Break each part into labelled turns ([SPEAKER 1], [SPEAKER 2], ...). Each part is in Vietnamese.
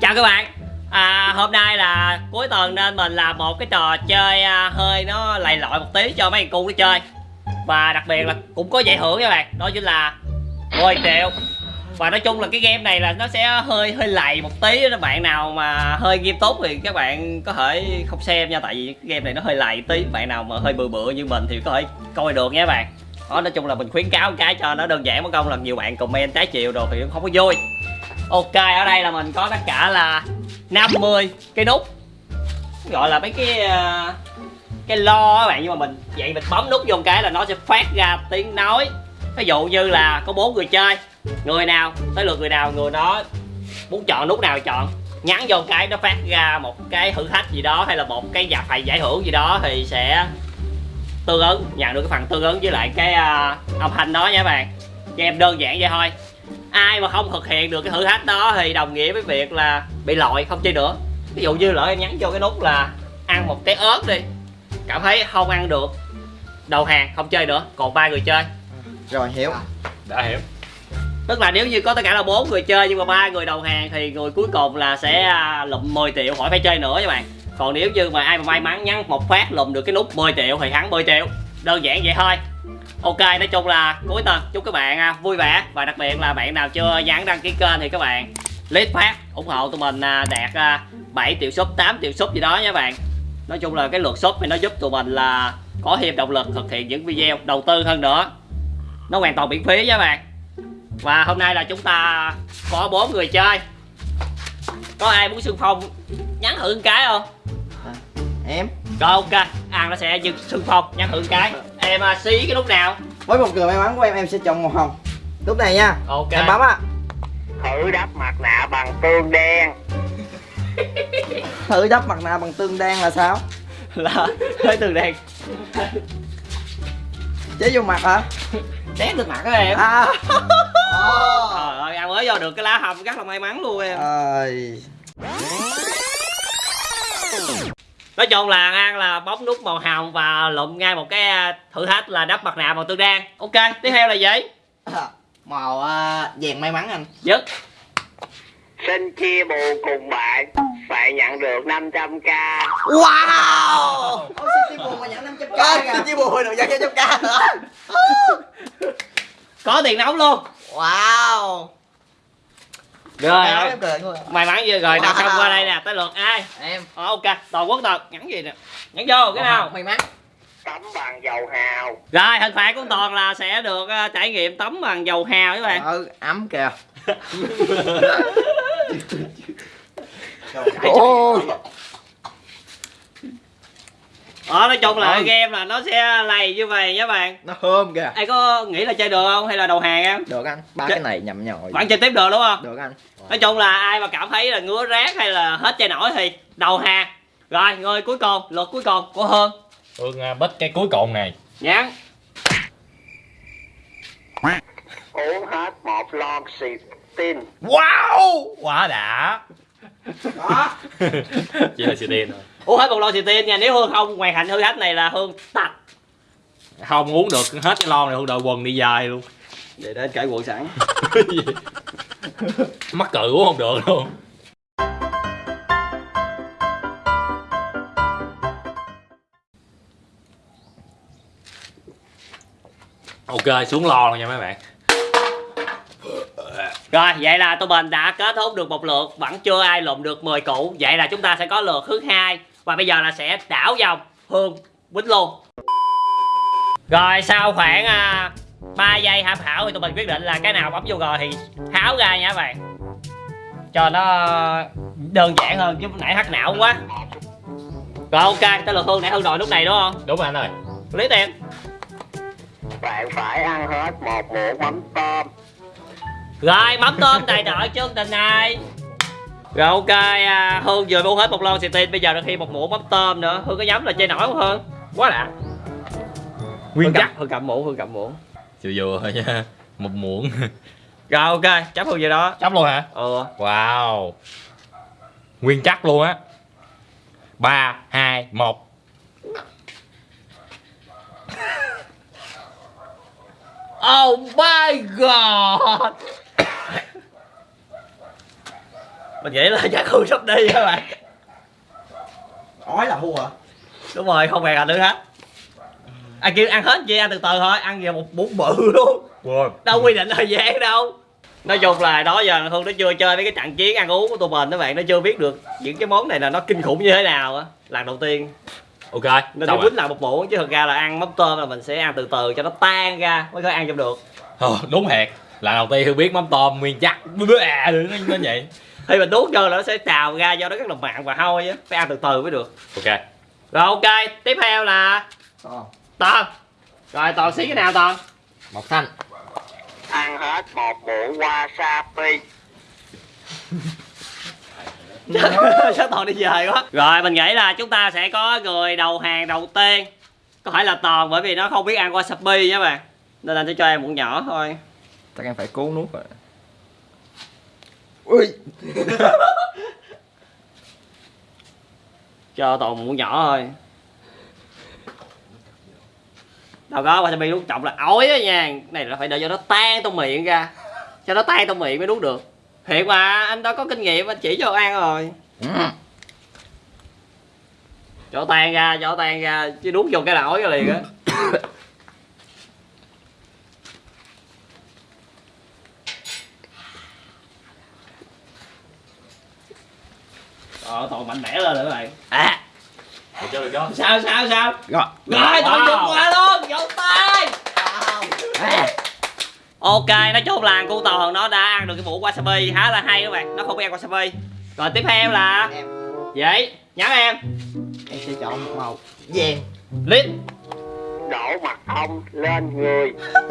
[SPEAKER 1] chào các bạn. À, hôm nay là cuối tuần nên mình làm một cái trò chơi à, hơi nó lầy lội một tí cho mấy thằng cu nó chơi. Và đặc biệt là cũng có giải thưởng các bạn. Đó chính là 10 triệu. Và nói chung là cái game này là nó sẽ hơi hơi lầy một tí các bạn nào mà hơi nghiêm túc thì các bạn có thể không xem nha. Tại vì cái game này nó hơi lầy tí. Bạn nào mà hơi bừa bựa như mình thì có thể coi được nha các bạn. Đó nói chung là mình khuyến cáo một cái cho nó đơn giản mất công là nhiều bạn comment trái chiều đồ thì không có vui ok ở đây là mình có tất cả là 50 cái nút. Gọi là mấy cái ờ, cái lo các bạn nhưng mà mình vậy mình bấm nút vô một cái là nó sẽ phát ra tiếng nói. Ví dụ như là có bốn người chơi người nào tới lượt người nào người đó muốn chọn nút nào chọn. Nhắn vô cái nó phát ra một cái thử thách gì đó hay là một cái giải phải giải thưởng gì đó thì sẽ tương ứng nhận được cái phần tương ứng với lại cái uh, âm thanh đó nha các bạn. Cho em đơn giản vậy thôi ai mà không thực hiện được cái thử thách đó thì đồng nghĩa với việc là bị lội không chơi nữa. Ví dụ như lỡ em nhắn vô cái nút là ăn một cái ớt đi. Cảm thấy không ăn được đầu hàng không chơi nữa còn ba người chơi.
[SPEAKER 2] Rồi hiểu.
[SPEAKER 3] Đã hiểu.
[SPEAKER 1] Tức là nếu như có tất cả là bốn người chơi nhưng mà ba người đầu hàng thì người cuối cùng là sẽ à, lụm 10 triệu khỏi phải chơi nữa các bạn. Còn nếu như mà ai mà may mắn nhắn một phát lụm được cái nút 10 triệu thì thắng 10 triệu. Đơn giản vậy thôi ok nói chung là cuối tuần chúc các bạn à, vui vẻ. Và đặc biệt là bạn nào chưa nhắn đăng ký kênh thì các bạn click phát ủng hộ tụi mình à, đạt 7 triệu sub 8 triệu sub gì đó nha các bạn. Nói chung là cái lượt sub thì nó giúp tụi mình là có thêm động lực thực hiện những video đầu tư hơn nữa. Nó hoàn toàn miễn phí nha các bạn. Và hôm nay là chúng ta có bốn người chơi. Có ai muốn xung phong nhắn thử một cái không?
[SPEAKER 2] À, em.
[SPEAKER 1] Rồi ok. An nó sẽ xung phong nhắn thử một cái em uh, xí cái nút nào?
[SPEAKER 2] Với một người may mắn của em em sẽ chọn màu hồng. Lúc này nha.
[SPEAKER 1] Ok.
[SPEAKER 2] Em bấm á.
[SPEAKER 4] Thử đắp mặt nạ bằng tương đen.
[SPEAKER 2] Thử đắp mặt nạ bằng tương đen là sao?
[SPEAKER 1] Là hơi từ đèn
[SPEAKER 2] chế vô mặt hả?
[SPEAKER 1] Đét được mặt đó em.
[SPEAKER 2] À.
[SPEAKER 1] Trời ơi ăn mới vô được cái lá hồng rất là may mắn luôn em.
[SPEAKER 2] Ơi
[SPEAKER 1] nói chung là an là bấm nút màu hồng và lụm ngay một cái à, thử thách là đắp mặt nạ bằng tương đen. Ok tiếp theo là gì?
[SPEAKER 2] Màu uh, vàng may mắn anh.
[SPEAKER 1] Dứt
[SPEAKER 4] xin chia buồn cùng bạn. Bạn nhận được 500k
[SPEAKER 2] wow! Xin chia buồn mà nhận 500 k xin chia buồn được nhận 500 k nữa
[SPEAKER 1] có tiền nóng luôn.
[SPEAKER 2] Wow
[SPEAKER 1] rồi
[SPEAKER 2] luôn
[SPEAKER 1] may mắn chưa rồi nào
[SPEAKER 2] Wow.
[SPEAKER 1] xong qua đây nè tới lượt ai?
[SPEAKER 2] Em.
[SPEAKER 1] Ờ, ok toàn quốc tật nhắn gì nè? Nhắn vô cái nào?
[SPEAKER 2] may mắn.
[SPEAKER 4] Tắm bằng dầu hào.
[SPEAKER 1] Rồi hình phạt của toàn là sẽ được ờ, trải nghiệm tắm bằng dầu hào các bạn.
[SPEAKER 2] Ừ ấm kìa.
[SPEAKER 1] Ô. Ờ nói chung là
[SPEAKER 2] Ừ.
[SPEAKER 1] game là nó sẽ lầy như vậy nhé bạn.
[SPEAKER 2] Nó thơm kìa.
[SPEAKER 1] Ai có nghĩ là chơi được không? Hay là đầu hàng em?
[SPEAKER 2] Được anh. Ba
[SPEAKER 1] Chết.
[SPEAKER 2] cái này nhầm nhồi.
[SPEAKER 1] Bạn chơi tiếp được đúng không?
[SPEAKER 2] Được anh.
[SPEAKER 1] Nói chung là ai mà cảm thấy là ngứa rác hay là hết chơi nổi thì đầu hàng. Rồi người cuối cùng lượt cuối cùng của Hương.
[SPEAKER 3] Hương à, bích cái cuối cùng này.
[SPEAKER 1] Nhắn
[SPEAKER 4] uống hết một lon xì tin
[SPEAKER 3] Wow! Quá đã
[SPEAKER 2] đó.
[SPEAKER 3] Chỉ là xì tiền thôi.
[SPEAKER 1] Uống hết một lon xì tin nha. Nếu Hương không hoàn thành thử thách này là Hương tạch.
[SPEAKER 3] Không uống được hết cái lon này Hương đội quần đi dài luôn.
[SPEAKER 1] Để đến cởi quần sẵn.
[SPEAKER 3] Mắc cự uống không được luôn. Ok xuống lo rồi nha mấy bạn
[SPEAKER 1] Rồi vậy là tụi mình đã kết thúc được một lượt Vẫn chưa ai lụm được 10 củ Vậy là chúng ta sẽ có lượt thứ hai Và bây giờ là sẽ đảo vòng Hương quýnh luôn. Rồi sau khoảng à, 3 giây tham khảo thì tụi mình quyết định là cái nào bấm vô rồi thì tháo ra nha các bạn. Cho nó đơn giản hơn chứ nãy hắc não quá. Rồi ok tới lượt Hương nãy Hương đội lúc này đúng không?
[SPEAKER 3] Đúng rồi anh ơi.
[SPEAKER 1] Lý tiền
[SPEAKER 4] bạn phải ăn hết một muỗng mắm tôm
[SPEAKER 1] Rồi mắm tôm tài trợ chương trình này. Rồi ok à, Hương vừa mua hết một lon xì tin Bây giờ được thêm một muỗng mắm tôm nữa. Hương có nhắm là chơi nổi không Hương. Quá đã.
[SPEAKER 3] Nguyên
[SPEAKER 1] Hương
[SPEAKER 3] chắc
[SPEAKER 1] Hương cầm muỗng Hương cầm muỗng.
[SPEAKER 3] Vừa vừa thôi nha Một muỗng.
[SPEAKER 1] Rồi ok chấp Hương vậy đó.
[SPEAKER 3] Chóc luôn hả?
[SPEAKER 1] Ừ.
[SPEAKER 3] Wow. Nguyên chắc luôn á. 3, 2, 1
[SPEAKER 1] Oh my god mình nghĩ là chắc khu sắp đi các bạn
[SPEAKER 2] ói là thua hả
[SPEAKER 1] đúng rồi không bèn nữa hết ăn kêu ăn hết chị ăn từ từ thôi ăn về một bún bự luôn
[SPEAKER 3] Wow.
[SPEAKER 1] đâu quy định thời gian đâu nói chung là đó giờ hương nó chưa chơi mấy cái trận chiến ăn uống của tụi mình các bạn nó chưa biết được những cái món này là nó kinh khủng như thế nào á lần đầu tiên
[SPEAKER 3] Ok.
[SPEAKER 1] nên
[SPEAKER 3] rồi.
[SPEAKER 1] quýnh lại một muỗng chứ thực ra là ăn mắm tôm là mình sẽ ăn từ từ cho nó tan ra mới có ăn trong được
[SPEAKER 3] Ờ, đúng thiệt. Lần đầu tiên Hương biết mắm tôm nguyên chắc. À, nó, nó vậy.
[SPEAKER 1] Thì mình nuốt vô là nó sẽ trào ra do nó rất là mặn và hôi á. Phải ăn từ từ mới được.
[SPEAKER 3] Ok.
[SPEAKER 1] rồi ok. Tiếp theo là
[SPEAKER 2] Ờ.
[SPEAKER 1] toàn. Rồi toàn xí cái nào toàn?
[SPEAKER 3] Mọc xanh.
[SPEAKER 4] Ăn hết một muỗng wasabi.
[SPEAKER 1] Sao toàn đi về quá? Rồi mình nghĩ là chúng ta sẽ có người đầu hàng đầu tiên. Có phải là toàn bởi vì nó không biết ăn wasabi nhé bạn. Nên anh sẽ cho em muỗng nhỏ thôi.
[SPEAKER 2] Chắc em phải cố nuốt rồi. Ui
[SPEAKER 1] cho toàn muỗng nhỏ thôi. Đâu có wasabi nuốt trọng là ói á nha. Này là phải đợi cho nó tan trong miệng ra. Cho nó tan trong miệng mới nuốt được. Thiệt mà, anh đó có kinh nghiệm, anh chỉ cho ăn rồi. Cho tan ra, cho tan ra, chứ nuốt vô cái là ói ra liền á. toàn mạnh mẽ lên rồi các bạn. À,
[SPEAKER 3] Được chưa, được chưa?
[SPEAKER 1] sao sao sao?
[SPEAKER 2] Rồi.
[SPEAKER 1] Rồi,
[SPEAKER 3] Wow.
[SPEAKER 1] vượt qua luôn, vỗ tay Ok, nói chung là cô Toàn nó đã ăn được cái muỗng wasabi khá là hay các bạn. Nó không biết ăn wasabi. Rồi tiếp theo là
[SPEAKER 2] em
[SPEAKER 1] Vậy, nhắn em.
[SPEAKER 2] Em sẽ chọn một màu. Vàng.
[SPEAKER 1] Lít.
[SPEAKER 4] Đổ mật ong lên người.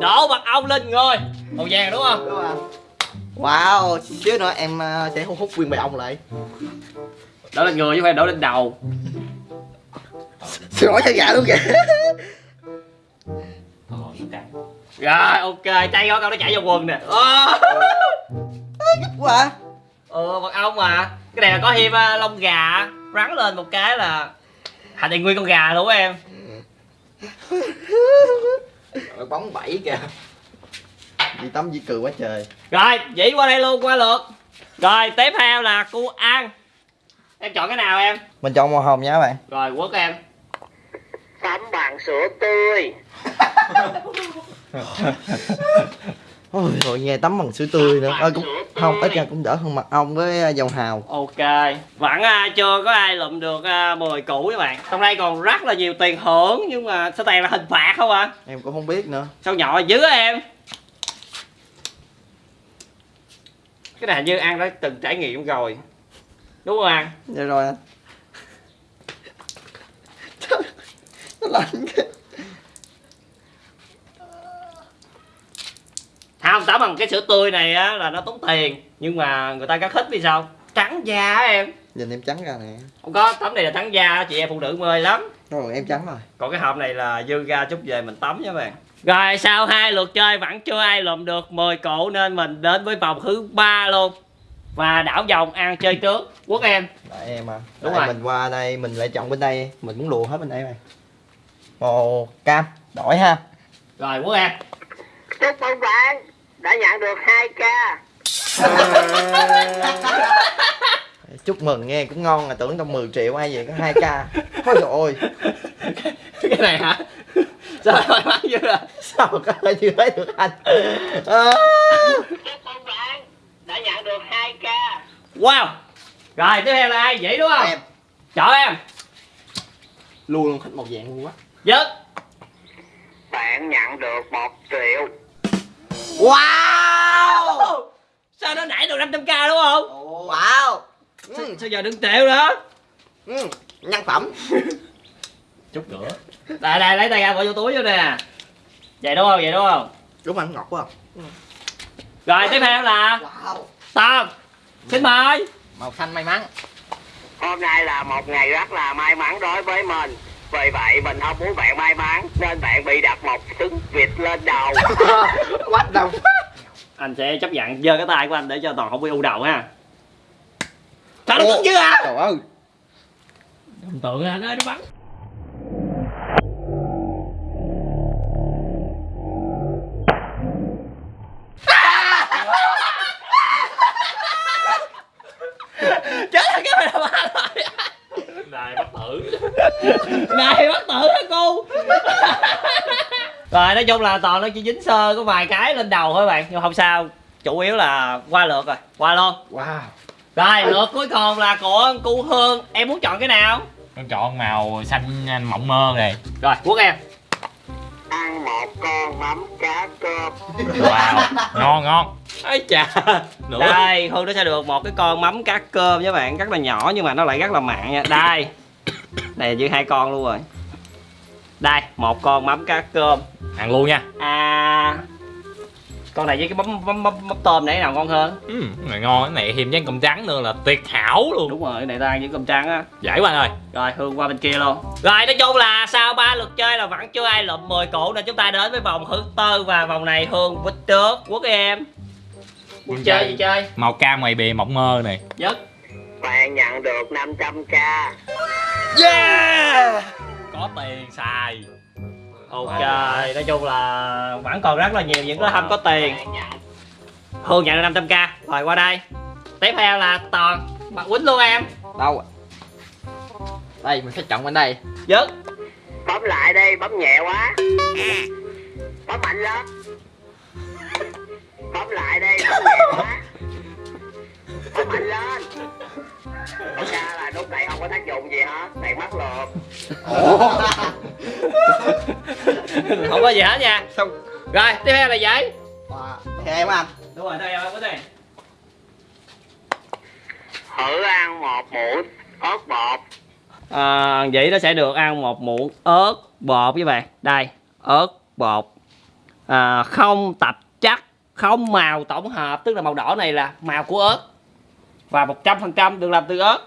[SPEAKER 1] Đổ mật ong lên người. Màu vàng đúng không?
[SPEAKER 2] đúng không wow xíu nữa em ờ, sẽ hút hút nguyên bầy ong lại.
[SPEAKER 1] Đổ lên người chứ không phải đổ lên đầu.
[SPEAKER 2] Xin lỗi cho gà luôn kìa.
[SPEAKER 1] Rồi, ok, chay có câu nó chạy vào quần nè. Ờ.
[SPEAKER 2] quá. À.
[SPEAKER 1] ừ mật ong mà. Cái này là có thêm à, lông gà rắn lên một cái là thành thành nguyên con gà luôn em.
[SPEAKER 2] Rồi bóng bảy kìa Dì tắm dì cười quá trời.
[SPEAKER 1] Rồi chỉ qua đây luôn qua lượt. Rồi tiếp theo là cu ăn. Em chọn cái nào em?
[SPEAKER 2] Mình chọn màu hồng nha các bạn.
[SPEAKER 1] Rồi quất em.
[SPEAKER 4] Tắm bằng sữa tươi.
[SPEAKER 2] Ôi rồi nghe tắm bằng sữa tươi nữa. Ờ, cũng, Không ít ra cũng đỡ hơn mật ong với ờ, dầu hào.
[SPEAKER 1] Ok vẫn à, chưa có ai lụm được à, 10 củ các bạn. Trong đây còn rất là nhiều tiền thưởng nhưng mà sao tiền là hình phạt không à?
[SPEAKER 2] Em cũng không biết nữa.
[SPEAKER 1] Sao nhỏ dữ em cái này như ăn đã từng trải nghiệm rồi. Đúng không ăn
[SPEAKER 2] Dạ rồi anh. Nó lạnh kìa
[SPEAKER 1] không tắm bằng cái sữa tươi này á là nó tốn tiền. Nhưng mà người ta rất thích vì sao? Trắng da á em.
[SPEAKER 2] Nhìn em trắng ra nè.
[SPEAKER 1] Không có tắm này là trắng da chị em phụ nữ mê lắm
[SPEAKER 2] Rồi em trắng rồi.
[SPEAKER 1] Còn cái hộp này là dư ra chút về mình tắm nha bạn. Rồi sau hai lượt chơi vẫn chưa ai lượm được. 10 cổ nên mình đến với vòng thứ ba luôn. Và đảo vòng ăn chơi trước. Quốc em.
[SPEAKER 2] Tại em à.
[SPEAKER 1] Đúng
[SPEAKER 2] Tại
[SPEAKER 1] rồi.
[SPEAKER 2] mình qua đây mình lại chọn bên đây. Mình muốn lùa hết bên đây mà Màu cam Đổi ha.
[SPEAKER 1] Rồi quốc em.
[SPEAKER 4] Chúc mừng bạn. Đã nhận được 2k
[SPEAKER 2] Chúc mừng nghe cũng ngon là tưởng trong 10 triệu ai vậy có 2k Ôi trời ơi
[SPEAKER 1] cái này hả? Sao lại mắn dữ à.
[SPEAKER 2] Sao mà có thể chưa thấy được anh? À.
[SPEAKER 4] Chúc mừng bạn đã nhận được 2k
[SPEAKER 1] wow. Rồi tiếp theo là ai? Vậy đúng không?
[SPEAKER 2] Em.
[SPEAKER 1] Chọn em.
[SPEAKER 2] Luôn luôn thích màu vàng luôn quá.
[SPEAKER 1] Dứt
[SPEAKER 4] Bạn nhận được 1 triệu.
[SPEAKER 2] Wow.
[SPEAKER 1] Sao nó nảy được 500k đúng không?
[SPEAKER 2] Wow
[SPEAKER 1] sao,
[SPEAKER 2] ừ.
[SPEAKER 1] sao giờ đừng triệu nữa
[SPEAKER 2] Ừ. Nhân phẩm.
[SPEAKER 3] Chút nữa.
[SPEAKER 1] đây đây lấy tay ra bỏ vô túi vô nè. Vậy đúng không? Vậy đúng không?
[SPEAKER 2] Đúng anh ngọt quá.
[SPEAKER 1] Rồi tiếp theo là
[SPEAKER 2] Wow.
[SPEAKER 1] Tom xin mời.
[SPEAKER 2] Màu xanh may mắn.
[SPEAKER 4] Hôm nay là một ngày rất là may mắn đối với mình. Vì vậy mình không muốn bạn may mắn Nên bạn bị đặt một trứng vịt lên đầu.
[SPEAKER 2] What the fuck
[SPEAKER 1] anh sẽ chấp nhận giơ cái tay của anh để cho toàn không bị u đầu ha Tao
[SPEAKER 2] đâu
[SPEAKER 1] tưởng chưa hả?
[SPEAKER 2] Trời ơi.
[SPEAKER 1] Đồng tượng hả? Ơi nó bắn. Chết rồi cái mày đã ba
[SPEAKER 3] Này bắt tử.
[SPEAKER 1] Này bắt tử hả cô? Rồi nói chung là toàn nó chỉ dính sơ có vài cái lên đầu thôi bạn Nhưng không sao. Chủ yếu là qua lượt rồi Qua luôn
[SPEAKER 2] Wow
[SPEAKER 1] rồi lượt cuối cùng là của cu hương. Em muốn chọn cái nào?
[SPEAKER 3] Con chọn màu xanh mộng mơ này
[SPEAKER 1] rồi quốc em.
[SPEAKER 4] Ăn một con mắm cá cơm.
[SPEAKER 3] Wow ngon ngon. Ấy chà. Nữa
[SPEAKER 1] đây hương nó sẽ được một cái con mắm cá cơm với bạn rất là nhỏ nhưng mà nó lại rất là mặn nha. Đây. Này như hai con luôn rồi. Đây một con mắm cá cơm.
[SPEAKER 3] Ăn luôn nha.
[SPEAKER 1] À con này với cái mắm mắm mắm, mắm tôm này nào ngon hơn?
[SPEAKER 3] Ừ, này ngon cái này thêm với cơm trắng nữa là tuyệt hảo luôn.
[SPEAKER 1] Đúng rồi cái này ta ăn với cơm trắng á.
[SPEAKER 3] Giải quá ơi.
[SPEAKER 1] Rồi hương qua bên kia luôn. Rồi nói chung là sau ba lượt chơi là vẫn chưa ai lụm 10 củ nên chúng ta đến với vòng thứ tư và vòng này hương quýt trước quốc em. Chơi
[SPEAKER 3] chơi.
[SPEAKER 1] gì chơi?
[SPEAKER 3] Màu cam ngoài bìa mộng mơ này.
[SPEAKER 1] Nhất.
[SPEAKER 4] Bạn nhận được 500k
[SPEAKER 2] yeah!
[SPEAKER 3] Có tiền xài
[SPEAKER 1] ok nói chung là vẫn còn rất là nhiều những cái không có tiền. Hương nhận được 500k rồi qua đây. Tiếp theo là toàn. Bạn quýnh luôn em.
[SPEAKER 2] Đâu đây mình sẽ chọn bên đây.
[SPEAKER 1] Nhất
[SPEAKER 4] bấm lại đi bấm nhẹ quá. Bấm mạnh lên. Bấm lại đi bấm nhẹ quá. Bấm mạnh lên thật ra là nút này không có tác dụng gì hết này mắc lượt
[SPEAKER 1] không có gì hết nha.
[SPEAKER 2] Xong.
[SPEAKER 1] Rồi tiếp theo là giấy.
[SPEAKER 2] Wow. thì em anh
[SPEAKER 1] đúng rồi đây em quýnh đây
[SPEAKER 4] thử ăn một muỗng ớt bột.
[SPEAKER 1] À, vậy nó sẽ được ăn một muỗng ớt bột với bạn. Đây ớt bột. À, không tập chắc không màu tổng hợp tức là màu đỏ này là màu của ớt và 100% được làm từ ớt.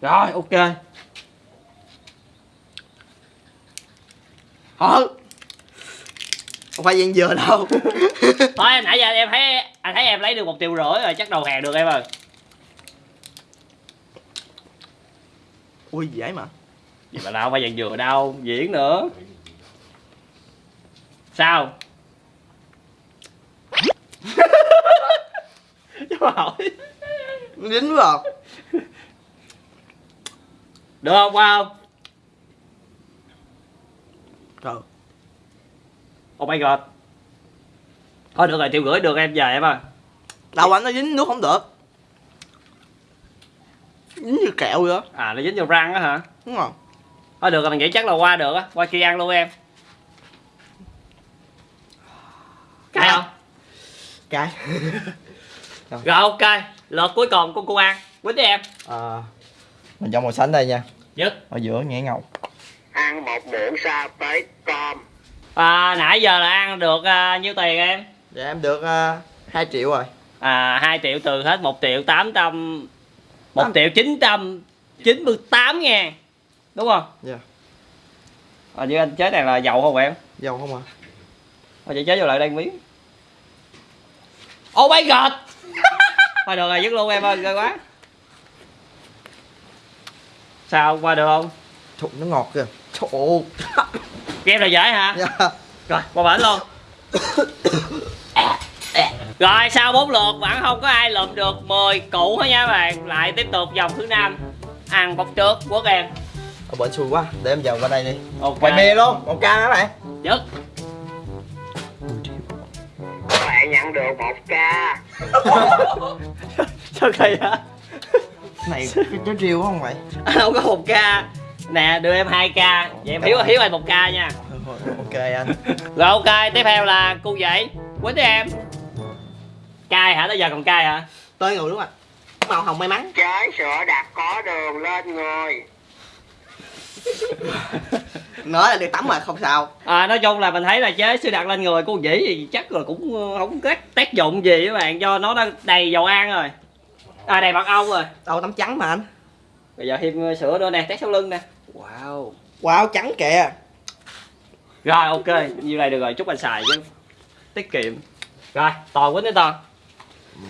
[SPEAKER 1] Rồi ok.
[SPEAKER 2] Thôi không phải viên dừa đâu.
[SPEAKER 1] Thôi nãy giờ em thấy anh thấy em lấy được một triệu rưỡi rồi chắc đầu hàng được em ơi.
[SPEAKER 2] Ui dễ mà.
[SPEAKER 1] Gì mà đâu phải dạng dừa đâu diễn nữa. Sao
[SPEAKER 2] nó dính vào.
[SPEAKER 1] Được không qua không
[SPEAKER 2] trời
[SPEAKER 1] oh my god. Thôi được rồi triệu rưỡi được em về em ơi.
[SPEAKER 2] Đâu anh nó dính nước không được. Dính như kẹo vậy đó.
[SPEAKER 1] À nó dính vào răng á hả?
[SPEAKER 2] Đúng không
[SPEAKER 1] thôi được rồi mình nghĩ chắc là qua được á. Qua kia ăn luôn em. Cay không
[SPEAKER 2] cái
[SPEAKER 1] rồi ok. Lượt cuối cùng của cô ăn quýnh đi em
[SPEAKER 2] à, mình chọn màu xanh đây nha.
[SPEAKER 1] Nhất.
[SPEAKER 2] Ở giữa nhẹ ngầu
[SPEAKER 4] ăn một muỗng sa tế tôm
[SPEAKER 1] à, nãy giờ là ăn được à, nhiêu tiền em?
[SPEAKER 2] Dạ em được uh, 2 triệu rồi.
[SPEAKER 1] À 2 triệu từ hết 1 triệu 800 1
[SPEAKER 2] Tám-
[SPEAKER 1] triệu 998 ngàn. Đúng không?
[SPEAKER 2] Dạ.
[SPEAKER 1] À, như anh chế này là dầu không em?
[SPEAKER 2] Dầu không à
[SPEAKER 1] thôi chị chế vô lại đây miếng. Oh my god thôi được rồi dứt luôn em ơi ghê quá. Sao qua được không?
[SPEAKER 2] Trời, nó ngọt kìa. Trời ơi.
[SPEAKER 1] game là dễ hả?
[SPEAKER 2] Dạ.
[SPEAKER 1] rồi qua bển luôn. Rồi sau bốn lượt vẫn không có ai lượm được 10 củ hết nha các bạn. Lại tiếp tục vòng thứ năm. Ăn bóc trước quốc em.
[SPEAKER 2] Ở bên xui quá. Để em vào qua đây đi.
[SPEAKER 1] Ok.
[SPEAKER 2] Quay bia luôn. Một ca các bạn?
[SPEAKER 1] Dứt
[SPEAKER 4] bạn nhận được một k
[SPEAKER 1] sao kỳ hả
[SPEAKER 2] này cái trái riêu không vậy?
[SPEAKER 1] Anh không có một k nè đưa em 2 k vậy em hiếu hiếu anh một k nha.
[SPEAKER 2] Ok anh.
[SPEAKER 1] Rồi ok tiếp theo là cô dậy quýnh đi em. Cay hả? Tới giờ còn cay hả?
[SPEAKER 2] Tới người đúng không ạ? Màu hồng may mắn.
[SPEAKER 4] Trái sữa đặc có đường lên người
[SPEAKER 2] nói là được tắm mà không sao.
[SPEAKER 1] À, nói chung là mình thấy là chế sư đặt lên người cô dĩ thì chắc là cũng ờ, không có tác dụng gì các bạn do nó đã đầy dầu ăn rồi. À đầy mật ong rồi.
[SPEAKER 2] Đâu tắm trắng mà anh.
[SPEAKER 1] Bây giờ thêm ờ, sữa nữa nè tét sau lưng nè. Wow.
[SPEAKER 2] Wow trắng kìa.
[SPEAKER 1] Rồi ok. Như này được rồi chúc anh xài chứ. Tiết kiệm. Rồi toàn quýnh đi toàn.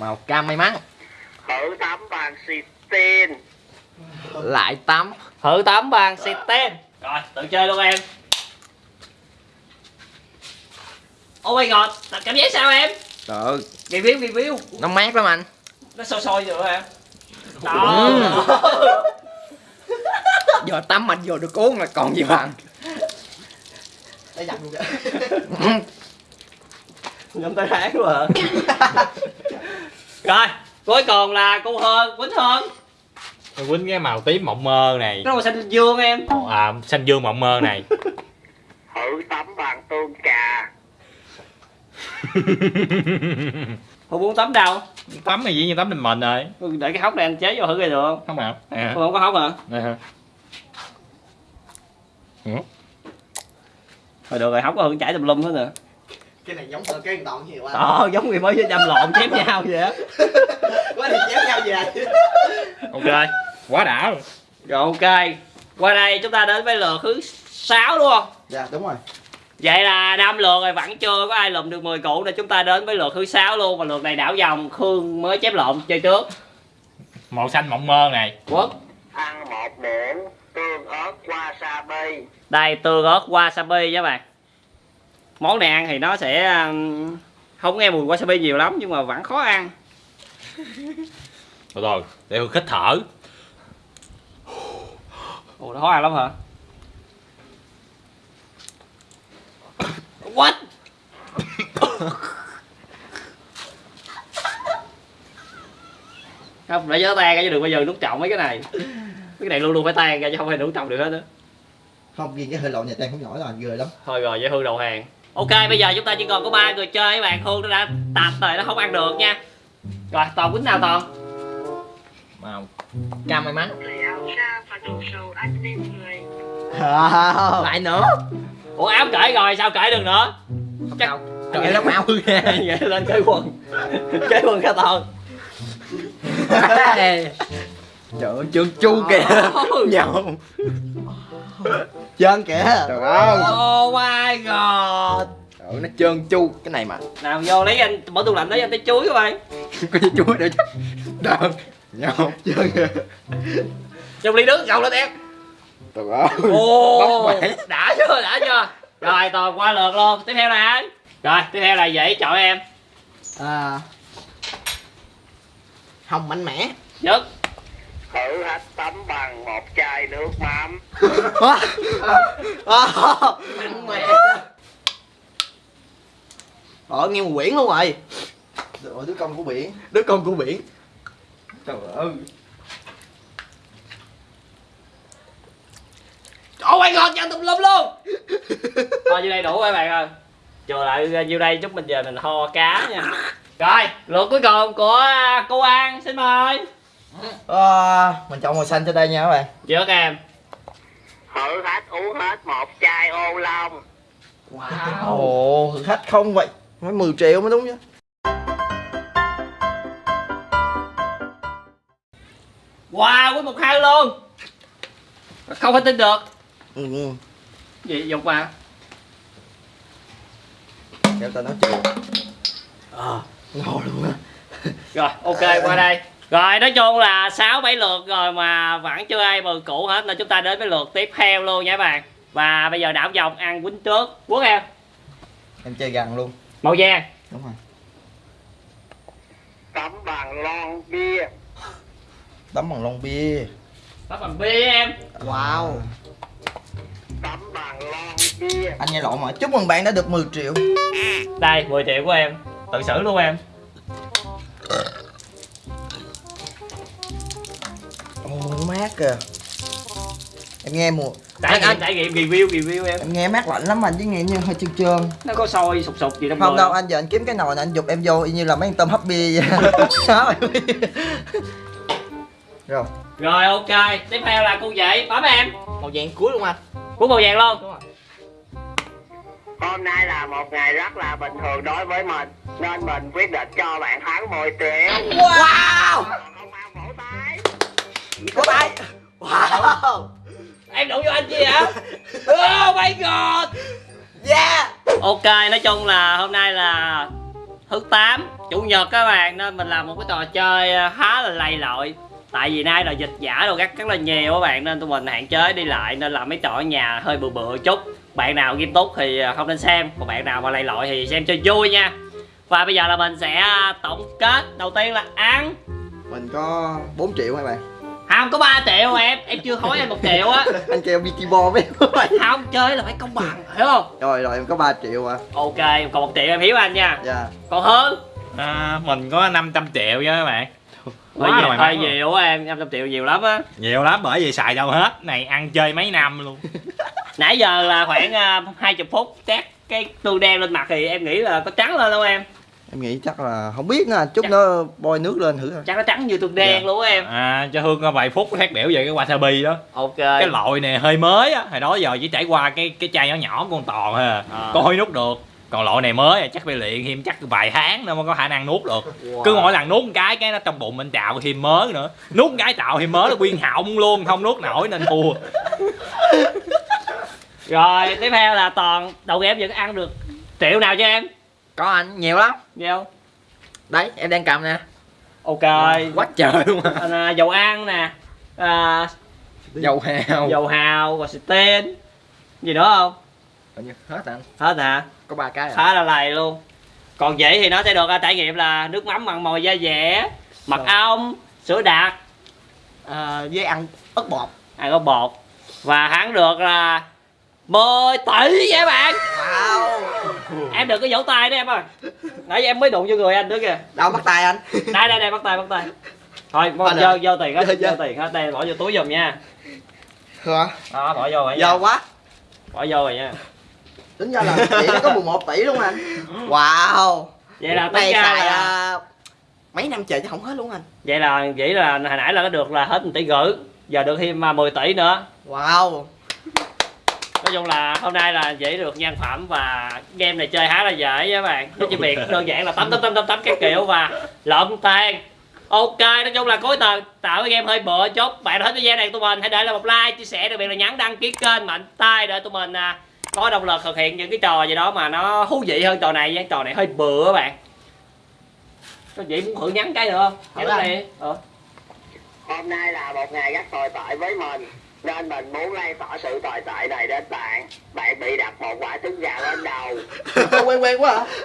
[SPEAKER 2] Màu cam may mắn.
[SPEAKER 4] Thử tắm bằng xịt
[SPEAKER 2] lại tắm.
[SPEAKER 1] Thử tắm bằng xịt ten rồi tự chơi luôn em. Oh my god cảm giác sao em?
[SPEAKER 2] Trời ơi.
[SPEAKER 1] Review review
[SPEAKER 2] nó mát lắm anh.
[SPEAKER 1] Nó sôi sôi rồi em? Đó
[SPEAKER 5] Giờ tắm mạnh vô được uống là còn gì bằng.
[SPEAKER 2] Đây dặn luôn
[SPEAKER 1] ngâm tay tháng quá à. rồi cuối cùng là cô hơn quýnh hơn
[SPEAKER 3] quýnh cái màu tím mộng mơ này.
[SPEAKER 1] Nó màu xanh dương em.
[SPEAKER 3] À, xanh dương mộng mơ này.
[SPEAKER 4] Thử tắm bằng tương cà
[SPEAKER 1] không muốn tắm đâu?
[SPEAKER 3] Tắm này dĩ nhiên tắm mình mình rồi.
[SPEAKER 1] Để cái hốc này anh chế vô thử coi được không?
[SPEAKER 3] Không nào nè.
[SPEAKER 1] Không có hốc hả?
[SPEAKER 3] Hả? Ừ.
[SPEAKER 1] thôi được rồi hốc có hưởng chảy tùm lum hết rồi.
[SPEAKER 2] Cái này giống tờ cái đoạn nhiều quá.
[SPEAKER 1] Ờ, giống người mới với chăm lộn chém nhau vậy á.
[SPEAKER 2] Quá thì chéo nhau về.
[SPEAKER 3] Ok quá đã luôn.
[SPEAKER 1] Rồi ok. Qua đây chúng ta đến với lượt thứ 6 đúng không?
[SPEAKER 2] Dạ đúng rồi.
[SPEAKER 1] Vậy là năm lượt rồi vẫn chưa có ai lụm được 10 cụ nên chúng ta đến với lượt thứ 6 luôn Và lượt này đảo vòng Khương mới chép lộn chơi trước.
[SPEAKER 3] Màu xanh mộng mơ này.
[SPEAKER 1] Quốc.
[SPEAKER 4] Ăn một muỗng tương ớt wasabi
[SPEAKER 1] Đây tương ớt wasabi các bạn. Món này ăn thì nó sẽ um, Không nghe mùi wasabi nhiều lắm nhưng mà vẫn khó ăn.
[SPEAKER 3] Rồi rồi để khích thở
[SPEAKER 1] Ồ nó khó ăn lắm hả? What? không để cho nó tan ra chứ đừng bao giờ nuốt trọng mấy cái này. Cái này luôn luôn phải tan ra chứ không phải nuốt trọng được hết á.
[SPEAKER 2] Không, riêng cái hơi lộn nhà tan không nhỏ là ghê lắm.
[SPEAKER 1] Thôi rồi dễ hương đầu hàng. Ok bây giờ chúng ta chỉ còn có ba người chơi các bạn. Hương nó đã tạp rồi nó không ăn được nha. Rồi toàn quýnh nào toàn?
[SPEAKER 3] Màu.
[SPEAKER 5] Cam may mắn
[SPEAKER 4] ra và ăn lên người.
[SPEAKER 2] À,
[SPEAKER 5] Lại nữa?
[SPEAKER 1] Ủa áo cởi rồi sao cởi được nữa?
[SPEAKER 5] Không
[SPEAKER 1] Chắc-
[SPEAKER 5] sao nó máu ra
[SPEAKER 1] Vậy lên cởi quần. Cởi quần cả toàn
[SPEAKER 5] Trời ơi trơn chu kìa. Nhậu.
[SPEAKER 2] Trơn kìa.
[SPEAKER 5] Trời ơi.
[SPEAKER 1] Oh my god.
[SPEAKER 5] Trời ơi nó trơn chu Cái này mà.
[SPEAKER 1] Nào vô lấy anh mở tủ lạnh lấy anh tới chuối các bạn.
[SPEAKER 5] Có chúa để cho Đợt Nhậu
[SPEAKER 2] Trơn kìa
[SPEAKER 1] trong ly nước gầu lên em.
[SPEAKER 5] Trời ơi bể.
[SPEAKER 1] đã chưa, đã chưa. Rồi toàn qua lượt luôn, tiếp theo là ai? Rồi, tiếp theo là dễ chọn em.
[SPEAKER 2] À, Hồng mạnh mẽ.
[SPEAKER 1] Nhất.
[SPEAKER 4] Thử hết tắm bằng một chai nước mắm.
[SPEAKER 2] Mạnh mẽ. Ờ nghe một quyển luôn rồi. Rồi đứa con của biển.
[SPEAKER 5] Đứa con của biển. Trời ơi
[SPEAKER 1] Oh my god, chân tùm lum luôn. Thôi nhiêu đây đủ các bạn ơi. Chờ lại nhiêu đây chút mình giờ mình ho cá nha. Rồi, lượt cuối cùng của cô An, xin mời.
[SPEAKER 2] À, Mình chọn màu xanh cho đây nha các bạn.
[SPEAKER 1] Trước em?
[SPEAKER 4] Thử hết uống hết một chai ô long.
[SPEAKER 2] Ồ, thử khách không vậy? Mới 10 triệu mới đúng chứ.
[SPEAKER 1] Wow, với một hai luôn. Không thể tin được
[SPEAKER 2] ừ, ừ.
[SPEAKER 1] Gì, dục mà
[SPEAKER 2] Kéo tao nói chuyện. Ờ, ngon luôn á.
[SPEAKER 1] Rồi, ok, qua đây. Rồi, nói chung là 6-7 lượt rồi mà vẫn chưa ai mời cũ hết Nên chúng ta đến với lượt tiếp theo luôn nha các bạn. Và bây giờ đảo vòng ăn quýnh trước. Quốc em?
[SPEAKER 2] Em chơi gần luôn.
[SPEAKER 1] Màu vàng.
[SPEAKER 2] Đúng rồi.
[SPEAKER 4] Tắm bằng lon bia.
[SPEAKER 2] Tắm bằng lon bia.
[SPEAKER 1] Tóc bằng bia em.
[SPEAKER 2] Wow Anh nghe lộn mà. Chúc mừng bạn đã được 10 triệu.
[SPEAKER 1] Đây, 10 triệu của em. Tự xử luôn em.
[SPEAKER 2] Ồ, mát kìa. Em nghe mùa
[SPEAKER 1] Trải
[SPEAKER 2] Anh-
[SPEAKER 1] nghiệm,
[SPEAKER 2] anh-
[SPEAKER 1] trải nghiệm review, review em.
[SPEAKER 2] Em nghe mát lạnh lắm anh chứ nghe như hơi trơn trơn.
[SPEAKER 1] Nó có sôi sụp sụp gì trong
[SPEAKER 2] Không
[SPEAKER 1] người
[SPEAKER 2] đâu anh giờ anh kiếm cái nồi này anh dục em vô y như là mấy con tôm hấp bia vậy Rồi.
[SPEAKER 1] Rồi, ok. Tiếp theo là cô vậy, bấm em.
[SPEAKER 5] Màu vàng cuối luôn anh
[SPEAKER 1] Cuốn màu vàng luôn.
[SPEAKER 4] Hôm nay là một ngày rất là bình thường đối với mình nên mình quyết định cho bạn thắng 10 triệu
[SPEAKER 2] Wow!
[SPEAKER 4] Vỗ tay.
[SPEAKER 2] Có tay. Wow!
[SPEAKER 1] Em đụng vô anh chi hả? Oh my god!
[SPEAKER 2] Yeah!
[SPEAKER 1] Ok, nói chung là hôm nay là thứ 8 Chủ nhật các bạn Nên mình làm một cái trò chơi ờ, khá là lầy lội Tại vì nay là dịch giả đồ rất rất là nhiều các bạn Nên tụi mình hạn chế đi lại Nên làm mấy trò ở nhà hơi bừa bừa chút. Bạn nào nghiêm túc thì ờ, không nên xem Còn bạn nào mà lầy lội thì xem cho vui nha. Và bây giờ là mình sẽ ờ, tổng kết. Đầu tiên là ăn.
[SPEAKER 2] Mình có 4 triệu hả bạn?
[SPEAKER 1] Không có 3 triệu em em chưa hỏi anh một triệu á.
[SPEAKER 2] Anh kêu Vicky Bo với
[SPEAKER 1] không chơi là phải công bằng hiểu không?
[SPEAKER 2] Rồi rồi em có 3 triệu à
[SPEAKER 1] ok còn một triệu em hiểu anh nha.
[SPEAKER 2] Dạ.
[SPEAKER 1] Còn hơn
[SPEAKER 3] à, mình có 500 triệu chứ các bạn Quá
[SPEAKER 1] nhiều,
[SPEAKER 3] rồi
[SPEAKER 1] hơi
[SPEAKER 3] mà.
[SPEAKER 1] nhiều á em 500 triệu nhiều lắm á.
[SPEAKER 3] Nhiều lắm bởi vì xài đâu hết. Này ăn chơi mấy năm luôn.
[SPEAKER 1] Nãy giờ là khoảng uh, 20 phút chắc cái tương đen lên mặt thì em nghĩ là có trắng lên không em?
[SPEAKER 2] Em nghĩ chắc là không biết nữa chút nữa bôi nước lên thử thôi.
[SPEAKER 1] Chắc nó trắng như tương đen
[SPEAKER 2] Dạ.
[SPEAKER 1] luôn á em.
[SPEAKER 3] À, cho hương có vài phút phát biểu về cái wasabi đó.
[SPEAKER 1] Ok.
[SPEAKER 3] Cái loại này hơi mới á hồi đó giờ chỉ trải qua cái cái chai nhỏ nhỏ con toàn thôi à.
[SPEAKER 1] À.
[SPEAKER 3] có hơi nuốt được còn loại này mới chắc phải luyện thêm chắc vài tháng nữa mới có khả năng nuốt được. Cứ mỗi lần nuốt một cái cái nó trong bụng mình trào thêm mớ nữa. Nuốt một cái trào thêm mớ nó quyên họng luôn không nuốt nổi nên thua.
[SPEAKER 1] Rồi tiếp theo là toàn đầu game vẫn ăn được triệu nào cho em?
[SPEAKER 5] Có anh nhiều lắm.
[SPEAKER 1] Nhiều.
[SPEAKER 5] Đấy em đang cầm nè.
[SPEAKER 1] Ok.
[SPEAKER 5] Quá trời luôn à.
[SPEAKER 1] Anh, dầu ăn nè. À,
[SPEAKER 5] dầu hào.
[SPEAKER 1] Dầu hào và steen. Gì nữa không?
[SPEAKER 5] Hình như hết anh.
[SPEAKER 1] Hết hả
[SPEAKER 5] có ba cái à?
[SPEAKER 1] Khá là lầy luôn. Còn vậy thì nó sẽ được trải nghiệm là nước mắm mặn mòi da dẻ mật ong sữa đặc.
[SPEAKER 2] À, với ăn ớt bột.
[SPEAKER 1] Ăn có bột. Và hắn được là 10 tỷ vậy bạn.
[SPEAKER 2] Wow.
[SPEAKER 1] Em đừng có vỗ tay đó em ơi. Nãy giờ em mới đụng vô người anh nữa kìa.
[SPEAKER 2] Đâu bắt tay anh.
[SPEAKER 1] Đây đây đây bắt tay bắt tay. Thôi vô
[SPEAKER 2] ơi.
[SPEAKER 1] vô tiền hết
[SPEAKER 2] Vô,
[SPEAKER 1] vô.
[SPEAKER 2] vô.
[SPEAKER 1] tiền hết. Đây bỏ vô túi giùm nha.
[SPEAKER 2] Hả?
[SPEAKER 1] Đó bỏ vô rồi
[SPEAKER 2] giờ
[SPEAKER 1] nha
[SPEAKER 2] quá.
[SPEAKER 1] Bỏ vô rồi nha
[SPEAKER 2] tính ra là chị có 11 tỷ luôn anh wow.
[SPEAKER 1] Vậy là tính
[SPEAKER 2] ngày
[SPEAKER 1] ra
[SPEAKER 2] xài
[SPEAKER 1] là
[SPEAKER 2] à, mấy năm trời chứ không hết luôn anh.
[SPEAKER 1] Vậy là vậy là hồi nãy là nó được là hết 1 tỷ rưỡi giờ được thêm à, 10 tỷ nữa.
[SPEAKER 2] Wow.
[SPEAKER 1] Nói chung là hôm nay là dễ được nhân phẩm và game này chơi khá là dễ các bạn. Nó chỉ việc đơn giản là tắm tắm tắm tắm tắm các kiểu và lộn tan ok nói chung là cuối tuần tạo cái game hơi bựa chút. Bạn thích video này tụi mình hãy để lại một like chia sẻ đặc biệt là nhấn đăng ký kênh mạnh tay để tụi mình à, có động lực thực hiện những cái trò gì đó mà nó thú vị hơn trò này cái trò này hơi bựa các bạn. Có gì muốn thử nhắn cái nữa không? Nhắn này ờ.
[SPEAKER 4] Hôm nay là một ngày rất tồi tệ với mình Nên mình muốn lan tỏa sự tồi tệ này đến bạn. Bạn bị đặt một quả trứng gà lên đầu.
[SPEAKER 2] Quen quen quá hả